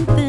dreidel